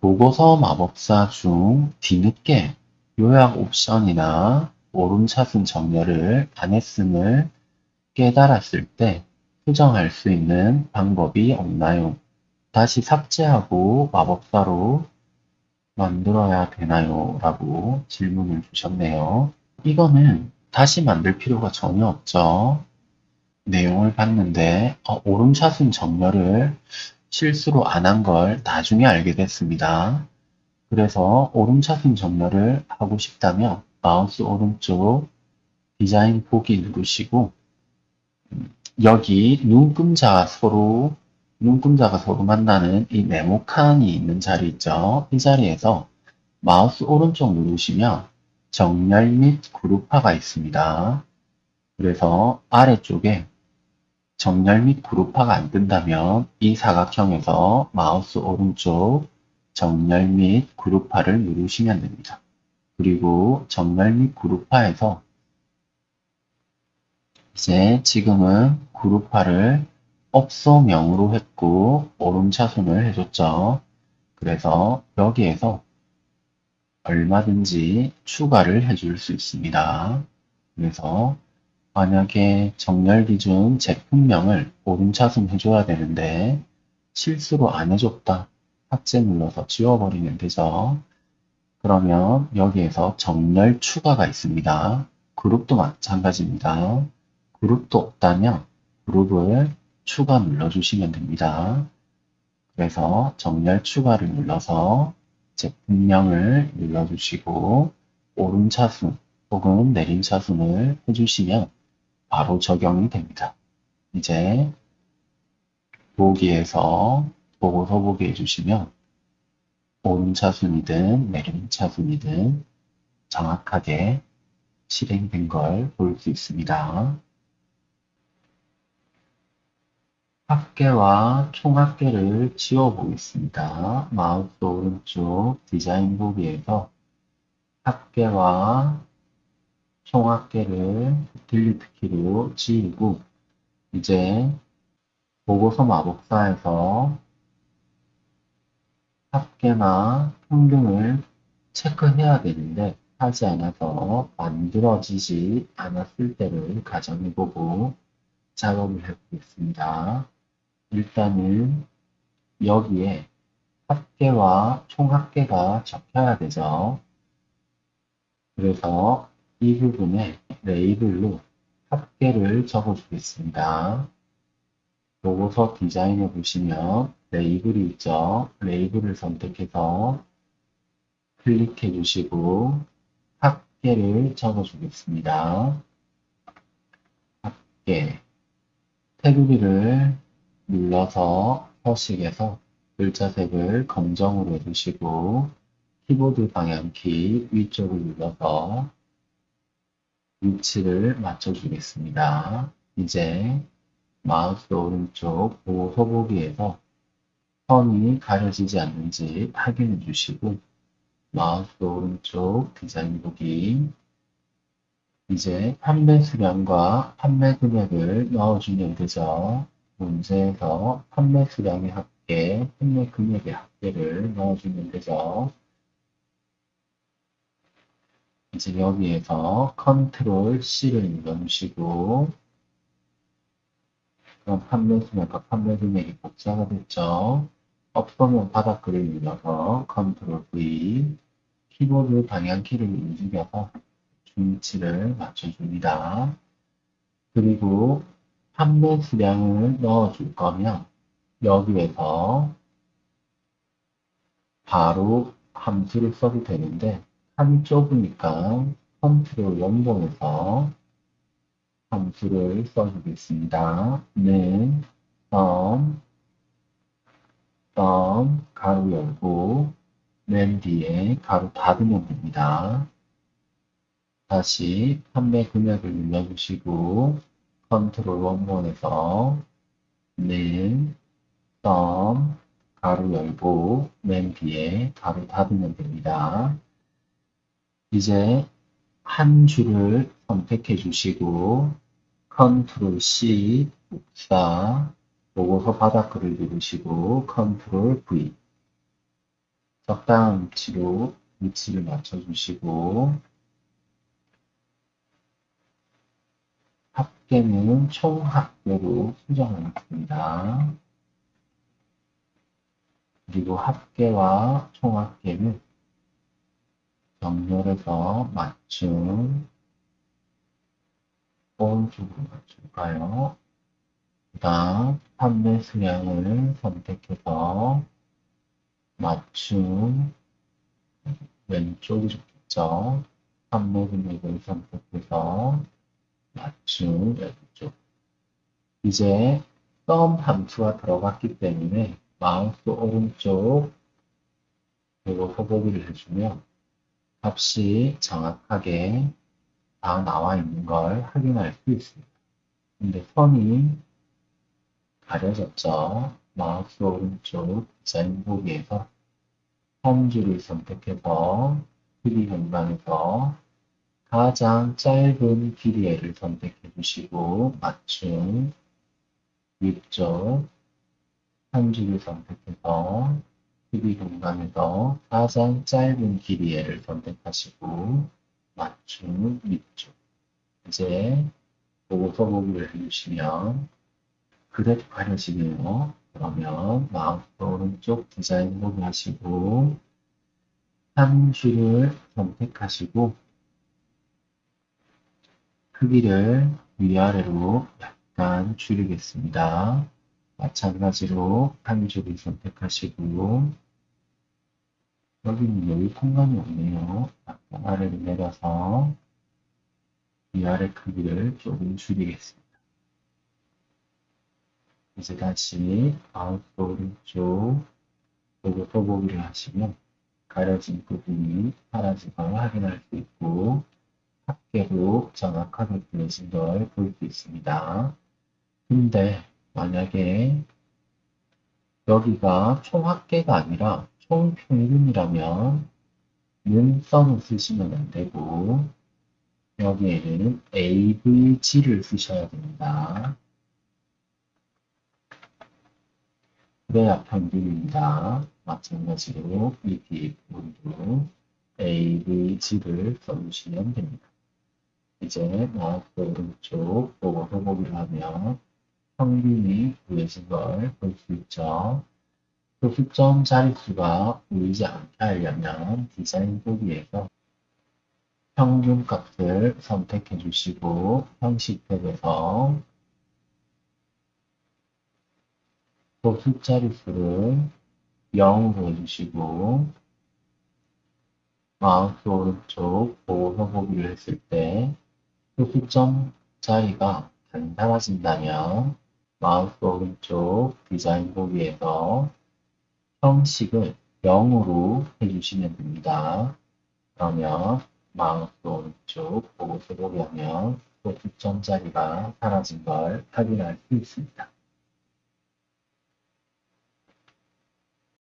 보고서 마법사 중 뒤늦게 요약 옵션이나 오름차순 정렬을 안 했음을 깨달았을 때 수정할 수 있는 방법이 없나요? 다시 삭제하고 마법사로 만들어야 되나요? 라고 질문을 주셨네요. 이거는 다시 만들 필요가 전혀 없죠. 내용을 봤는데 어, 오름차순 정렬을 실수로 안 한 걸 나중에 알게 됐습니다. 그래서 오름차순 정렬을 하고 싶다면 마우스 오른쪽 디자인 보기 누르시고 음, 여기 눈금자가 서로 눈금자가 서로 만나는 이 네모칸이 있는 자리 있죠. 이 자리에서 마우스 오른쪽 누르시면 정렬 및 그룹화가 있습니다. 그래서 아래쪽에 정렬 및 그룹화가 안 뜬다면 이 사각형에서 마우스 오른쪽 정렬 및 그룹화를 누르시면 됩니다. 그리고 정렬 및 그룹화에서 이제 지금은 그룹화를 업소명으로 했고 오름차순을 해줬죠. 그래서 여기에서 얼마든지 추가를 해줄 수 있습니다. 그래서 만약에 정렬 기준 제품명을 오름차순 해줘야 되는데 실수로 안 해줬다. 삭제 눌러서 지워버리면 되죠. 그러면 여기에서 정렬 추가가 있습니다. 그룹도 마찬가지입니다. 그룹도 없다면 그룹을 추가 눌러주시면 됩니다. 그래서 정렬 추가를 눌러서 제품명을 눌러주시고 오름차순 혹은 내림차순을 해주시면 바로 적용이 됩니다. 이제 보기에서 보고서 보기 해주시면 오름차순이든 내림차순이든 정확하게 실행된 걸 볼 수 있습니다. 합계와 총합계를 지워보겠습니다. 마우스 오른쪽 디자인 보기에서 합계와 총합계를 딜리트 키로 지우고 이제 보고서 마법사에서 합계나 평균을 체크해야 되는데 하지 않아서 만들어지지 않았을 때를 가정해보고 작업을 해보겠습니다. 일단은 여기에 합계와 총합계가 적혀야 되죠. 그래서 이 부분에 레이블로 합계를 적어주겠습니다. 보고서 디자인을 보시면 레이블이 있죠. 레이블을 선택해서 클릭해 주시고 합계를 적어주겠습니다. 합계 테두리를 눌러서 서식에서 글자색을 검정으로 해주시고 키보드 방향키 위쪽을 눌러서 위치를 맞춰주겠습니다. 이제 마우스 오른쪽 보고서 보기에서 선이 가려지지 않는지 확인해 주시고 마우스 오른쪽 디자인 보기 이제 판매 수량과 판매 금액을 넣어주면 되죠. 문제에서 판매 수량의 합계, 판매 금액의 합계를 넣어주면 되죠. 이제 여기에서 컨트롤 C를 눌러주시고 그럼 판매 수량과 판매 금액이 복사가 됐죠. 없으면 바닥글을 눌러서 컨트롤 V 키보드 방향키를 움직여서 중치를 맞춰줍니다. 그리고 판매 수량을 넣어줄 거면 여기에서 바로 함수를 써도 되는데 칸이 좁으니까 컨트롤 연봉에서 함수를 써주겠습니다. 는 썸, sum, 괄호 열고 맨 뒤에 괄호 닫으면 됩니다. 다시 판매 금액을 눌러주시고 컨트롤 원본에서 는, sum, 괄호 열고 맨 뒤에 괄호 닫으면 됩니다. 이제 한 줄을 선택해 주시고 컨트롤 C 복사 보고서 바닥글을 누르시고 컨트롤 V 적당한 위치로 위치를 맞춰주시고 합계는 총 합계로 수정하겠습니다. 그리고 합계와 총합계는 정렬해서 맞춤 오른쪽으로 맞출까요? 그 다음 판매 수량을 선택해서 맞춤 왼쪽이 좋겠죠? 판매 금액을 선택해서 맞춤 왼쪽 이제 썸 함수가 들어갔기 때문에 마우스 오른쪽 그리고 호보기를 해주면 값이 정확하게 다 나와 있는 걸 확인할 수 있습니다. 근데 선이 가려졌죠. 마우스 오른쪽 디자인 보기에서 홈줄을 선택해서 크기 공간에서 가장 짧은 길이를 선택해 주시고 맞춤 위쪽 한 줄을 선택해서 크기 공간에서 가장 짧은 길이를 선택하시고 맞춤 위쪽 이제 보고서 보기를 해주시면 그대로 가려지네요. 그러면 마우스 오른쪽 디자인 보기 하시고 한 줄을 선택하시고 크기를 위아래로 약간 줄이겠습니다. 마찬가지로 한 줄을 선택하시고 여기는 여기 공간이 없네요. 아래로 내려서 위아래 크기를 조금 줄이겠습니다. 이제 다시 마우스 오른쪽 보고 써보기를 하시면 가려진 부분이 사라진 걸 확인할 수 있고 합계로 정확하게 그려진 걸 볼 수 있습니다. 근데 만약에 여기가 총합계가 아니라 총평균이라면 눈선을 쓰시면 안 되고 여기에는 AVG를 쓰셔야 됩니다. 그래야 평균입니다. 마찬가지로 ET 분도 AVG를 써주시면 됩니다. 이제 마우스 오른쪽 보고 해보기를 하면 평균이 구해진 걸 볼 수 있죠. 교수점 자릿수가 보이지 않게 하려면 디자인 보기에서 평균 값을 선택해 주시고 형식 탭에서 교수 자릿수를 0으로 해주시고 마우스 오른쪽 보고서 보기를 했을 때 소수점 자리가 단단해진다면 마우스 오른쪽 디자인 보기에서 형식을 0으로 해주시면 됩니다. 그러면 마우스 오른쪽 보고서 보기 하면 소수점 자리가 사라진 걸 확인할 수 있습니다.